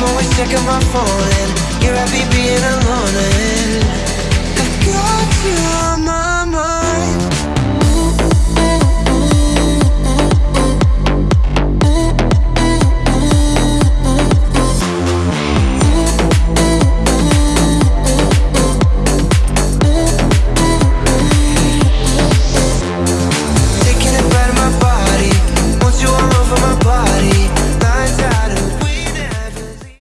I'm always checking my phone. and